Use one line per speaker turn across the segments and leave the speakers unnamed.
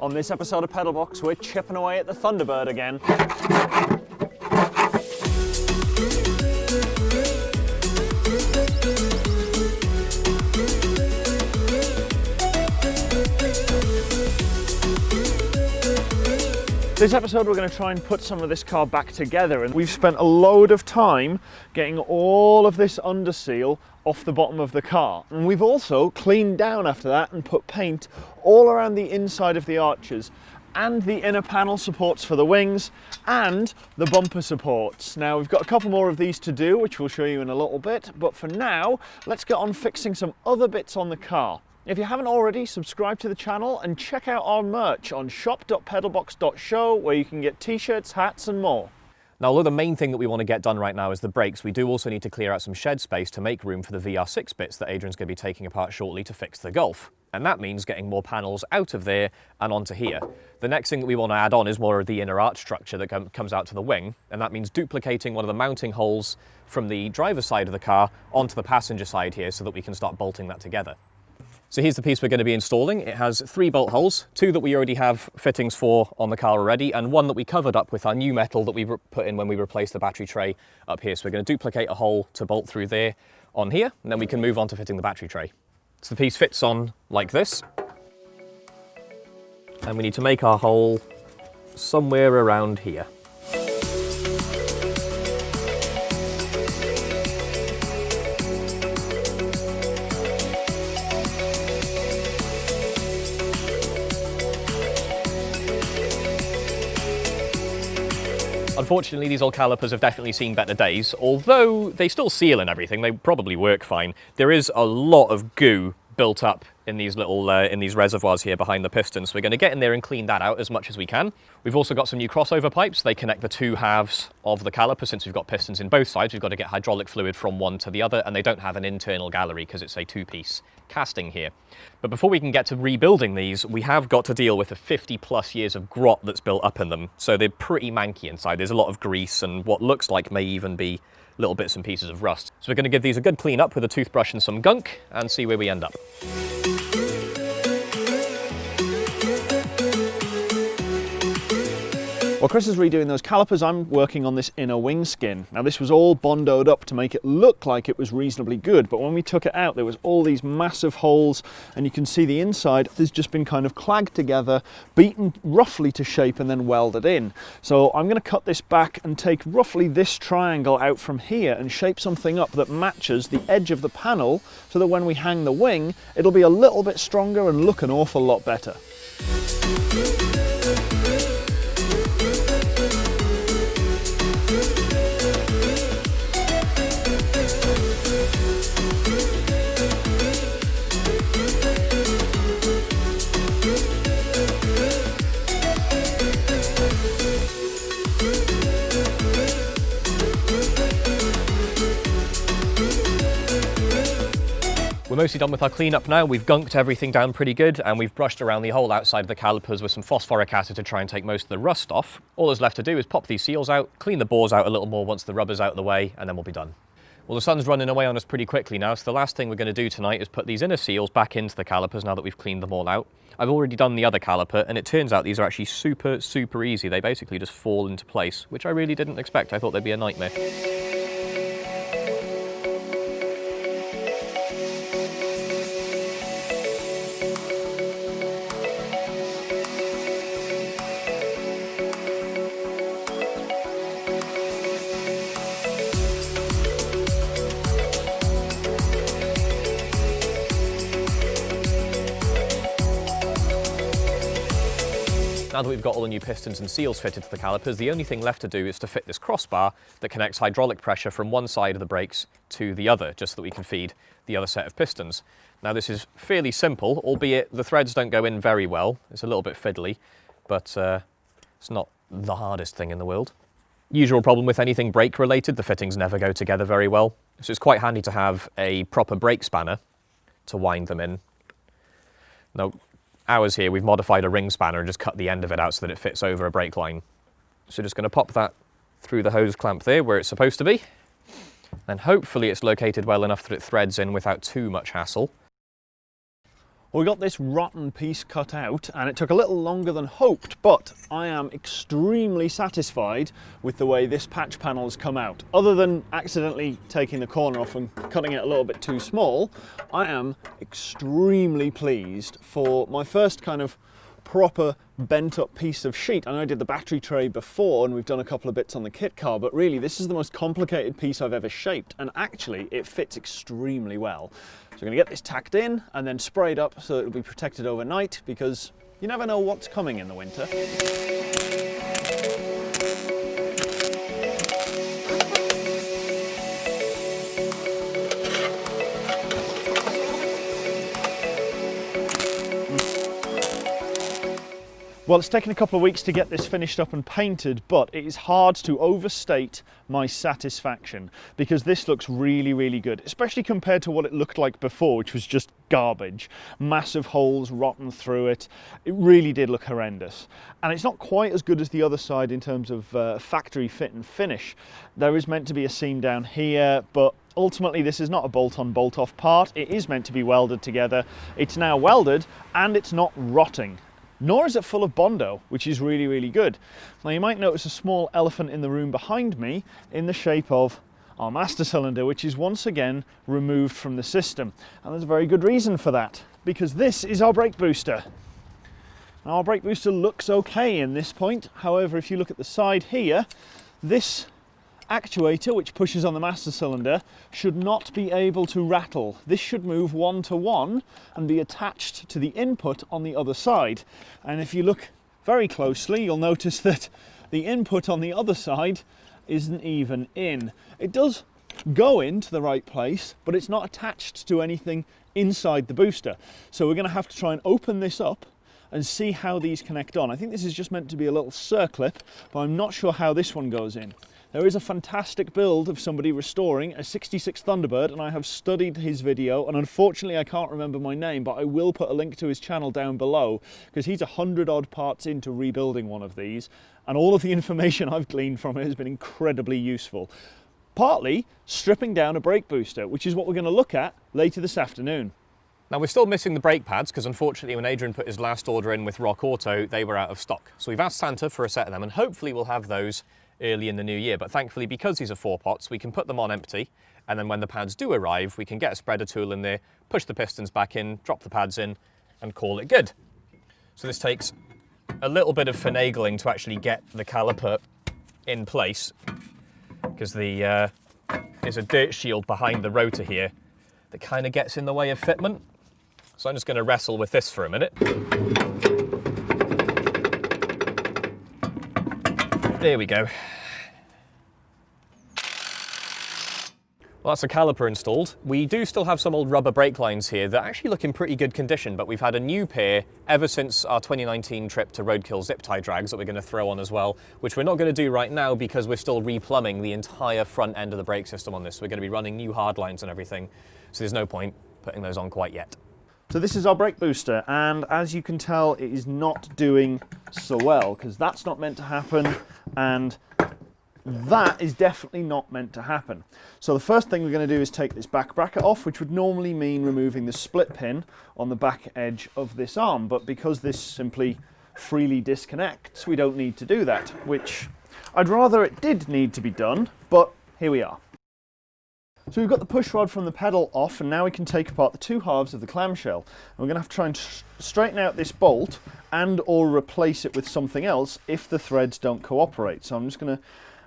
On this episode of Pedalbox, we're chipping away at the Thunderbird again. This episode we're going to try and put some of this car back together and we've spent a load of time getting all of this under seal off the bottom of the car. And we've also cleaned down after that and put paint all around the inside of the arches and the inner panel supports for the wings and the bumper supports. Now we've got a couple more of these to do which we'll show you in a little bit but for now let's get on fixing some other bits on the car. If you haven't already, subscribe to the channel and check out our merch on shop.pedalbox.show where you can get t-shirts, hats and more.
Now, although the main thing that we want to get done right now is the brakes, we do also need to clear out some shed space to make room for the VR6 bits that Adrian's going to be taking apart shortly to fix the Golf. And that means getting more panels out of there and onto here. The next thing that we want to add on is more of the inner arch structure that com comes out to the wing, and that means duplicating one of the mounting holes from the driver's side of the car onto the passenger side here so that we can start bolting that together. So here's the piece we're going to be installing. It has three bolt holes, two that we already have fittings for on the car already, and one that we covered up with our new metal that we put in when we replaced the battery tray up here. So we're going to duplicate a hole to bolt through there on here, and then we can move on to fitting the battery tray. So the piece fits on like this. And we need to make our hole somewhere around here. Unfortunately, these old calipers have definitely seen better days. Although they still seal and everything, they probably work fine. There is a lot of goo built up in these little uh, in these reservoirs here behind the pistons. So we're going to get in there and clean that out as much as we can. We've also got some new crossover pipes. They connect the two halves of the caliper. Since we've got pistons in both sides, we've got to get hydraulic fluid from one to the other, and they don't have an internal gallery because it's a two-piece casting here. But before we can get to rebuilding these, we have got to deal with the 50 plus years of grot that's built up in them. So they're pretty manky inside. There's a lot of grease and what looks like may even be little bits and pieces of rust. So we're going to give these a good clean up with a toothbrush and some gunk and see where we end up.
While Chris is redoing those calipers, I'm working on this inner wing skin. Now this was all bondoed up to make it look like it was reasonably good, but when we took it out, there was all these massive holes, and you can see the inside has just been kind of clagged together, beaten roughly to shape, and then welded in. So I'm gonna cut this back and take roughly this triangle out from here and shape something up that matches the edge of the panel so that when we hang the wing, it'll be a little bit stronger and look an awful lot better.
Mostly done with our cleanup now. We've gunked everything down pretty good and we've brushed around the whole outside of the calipers with some phosphoric acid to try and take most of the rust off. All there's left to do is pop these seals out, clean the bores out a little more once the rubber's out of the way, and then we'll be done. Well, the sun's running away on us pretty quickly now, so the last thing we're going to do tonight is put these inner seals back into the calipers now that we've cleaned them all out. I've already done the other caliper, and it turns out these are actually super, super easy. They basically just fall into place, which I really didn't expect. I thought they'd be a nightmare. Now that we've got all the new pistons and seals fitted to the calipers, the only thing left to do is to fit this crossbar that connects hydraulic pressure from one side of the brakes to the other, just so that we can feed the other set of pistons. Now this is fairly simple, albeit the threads don't go in very well. It's a little bit fiddly, but uh, it's not the hardest thing in the world. Usual problem with anything brake related, the fittings never go together very well. So it's quite handy to have a proper brake spanner to wind them in. Now, ours here, we've modified a ring spanner and just cut the end of it out so that it fits over a brake line. So just going to pop that through the hose clamp there where it's supposed to be. And hopefully it's located well enough that it threads in without too much hassle.
We got this rotten piece cut out and it took a little longer than hoped, but I am extremely satisfied with the way this patch panel has come out. Other than accidentally taking the corner off and cutting it a little bit too small, I am extremely pleased for my first kind of proper bent up piece of sheet. I know I did the battery tray before and we've done a couple of bits on the kit car, but really this is the most complicated piece I've ever shaped and actually it fits extremely well. So we're gonna get this tacked in and then sprayed up so it'll be protected overnight because you never know what's coming in the winter. Well, it's taken a couple of weeks to get this finished up and painted, but it is hard to overstate my satisfaction because this looks really, really good, especially compared to what it looked like before, which was just garbage. Massive holes rotten through it. It really did look horrendous. And it's not quite as good as the other side in terms of uh, factory fit and finish. There is meant to be a seam down here, but ultimately this is not a bolt-on bolt-off part it is meant to be welded together it's now welded and it's not rotting nor is it full of Bondo, which is really, really good. Now you might notice a small elephant in the room behind me in the shape of our master cylinder, which is once again removed from the system. And there's a very good reason for that, because this is our brake booster. Now our brake booster looks okay in this point. However, if you look at the side here, this actuator, which pushes on the master cylinder, should not be able to rattle. This should move one to one and be attached to the input on the other side. And if you look very closely, you'll notice that the input on the other side isn't even in. It does go into the right place, but it's not attached to anything inside the booster. So we're going to have to try and open this up and see how these connect on. I think this is just meant to be a little circlip, but I'm not sure how this one goes in. There is a fantastic build of somebody restoring a 66 Thunderbird and I have studied his video and unfortunately I can't remember my name but I will put a link to his channel down below because he's a hundred odd parts into rebuilding one of these and all of the information I've gleaned from it has been incredibly useful. Partly stripping down a brake booster which is what we're going to look at later this afternoon.
Now we're still missing the brake pads because unfortunately when Adrian put his last order in with Rock Auto they were out of stock. So we've asked Santa for a set of them and hopefully we'll have those early in the new year. But thankfully, because these are four pots, we can put them on empty. And then when the pads do arrive, we can get a spreader tool in there, push the pistons back in, drop the pads in, and call it good. So this takes a little bit of finagling to actually get the caliper in place because the uh, there's a dirt shield behind the rotor here that kind of gets in the way of fitment. So I'm just going to wrestle with this for a minute. There we go. Well, that's a caliper installed. We do still have some old rubber brake lines here that actually look in pretty good condition, but we've had a new pair ever since our 2019 trip to Roadkill zip tie drags that we're going to throw on as well, which we're not going to do right now because we're still replumbing the entire front end of the brake system on this. We're going to be running new hard lines and everything, so there's no point putting those on quite yet.
So this is our brake booster and as you can tell it is not doing so well because that's not meant to happen and that is definitely not meant to happen. So the first thing we're going to do is take this back bracket off which would normally mean removing the split pin on the back edge of this arm but because this simply freely disconnects we don't need to do that which I'd rather it did need to be done but here we are. So we've got the push rod from the pedal off and now we can take apart the two halves of the clamshell. And we're going to have to try and straighten out this bolt and or replace it with something else if the threads don't cooperate. So I'm just going to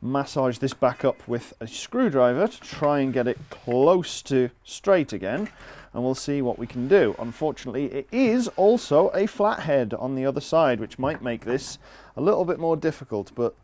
massage this back up with a screwdriver to try and get it close to straight again and we'll see what we can do. Unfortunately it is also a flathead on the other side which might make this a little bit more difficult but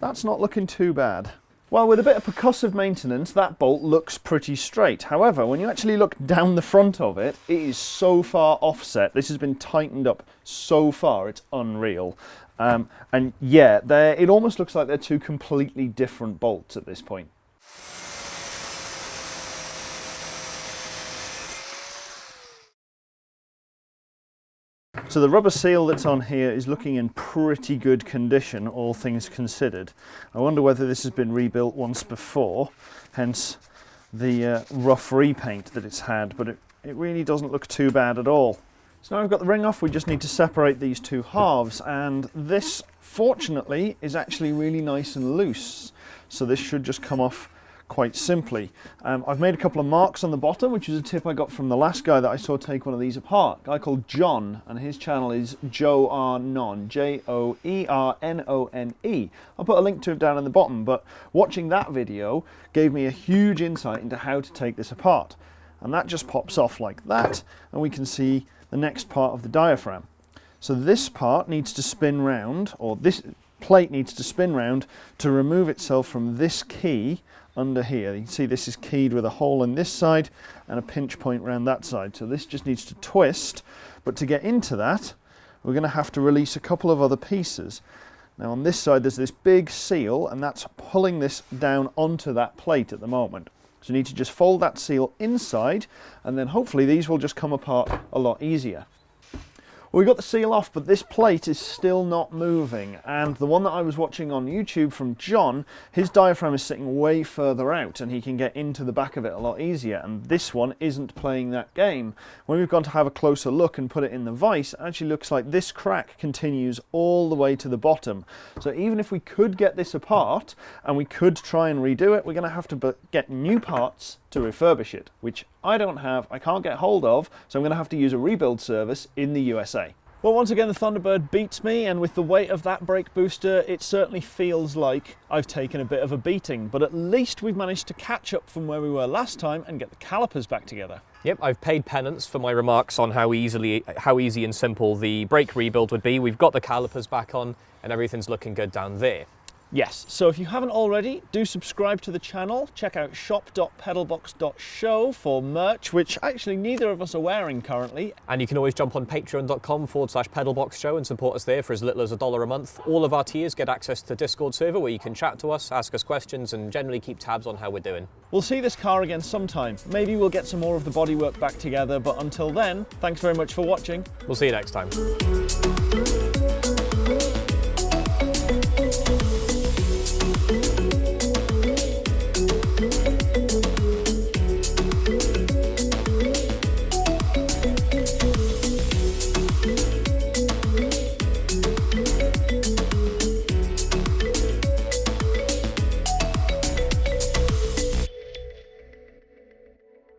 that's not looking too bad. Well, with a bit of percussive maintenance, that bolt looks pretty straight. However, when you actually look down the front of it, it is so far offset. This has been tightened up so far, it's unreal. Um, and yeah, it almost looks like they're two completely different bolts at this point. So the rubber seal that's on here is looking in pretty good condition, all things considered. I wonder whether this has been rebuilt once before, hence the uh, rough repaint that it's had, but it, it really doesn't look too bad at all. So now we've got the ring off, we just need to separate these two halves and this fortunately is actually really nice and loose. So this should just come off quite simply. Um, I've made a couple of marks on the bottom, which is a tip I got from the last guy that I saw take one of these apart, a guy called John, and his channel is Joe R Non, J-O-E-R-N-O-N-E. I'll put a link to it down in the bottom, but watching that video gave me a huge insight into how to take this apart. And that just pops off like that, and we can see the next part of the diaphragm. So this part needs to spin round, or this plate needs to spin round to remove itself from this key under here. You can see this is keyed with a hole in this side and a pinch point around that side. So this just needs to twist, but to get into that, we're going to have to release a couple of other pieces. Now on this side there's this big seal and that's pulling this down onto that plate at the moment. So you need to just fold that seal inside and then hopefully these will just come apart a lot easier. We got the seal off, but this plate is still not moving. And the one that I was watching on YouTube from John, his diaphragm is sitting way further out and he can get into the back of it a lot easier. And this one isn't playing that game. When we've gone to have a closer look and put it in the vise, it actually looks like this crack continues all the way to the bottom. So even if we could get this apart and we could try and redo it, we're going to have to get new parts to refurbish it, which I don't have, I can't get hold of, so I'm going to have to use a rebuild service in the USA. Well, once again, the Thunderbird beats me, and with the weight of that brake booster, it certainly feels like I've taken a bit of a beating, but at least we've managed to catch up from where we were last time and get the calipers back together.
Yep, I've paid penance for my remarks on how easily, how easy and simple the brake rebuild would be. We've got the calipers back on, and everything's looking good down there.
Yes, so if you haven't already, do subscribe to the channel. Check out shop.pedalbox.show for merch, which actually neither of us are wearing currently.
And you can always jump on patreon.com forward slash pedalboxshow and support us there for as little as a dollar a month. All of our tiers get access to the Discord server where you can chat to us, ask us questions, and generally keep tabs on how we're doing.
We'll see this car again sometime. Maybe we'll get some more of the bodywork back together, but until then, thanks very much for watching.
We'll see you next time.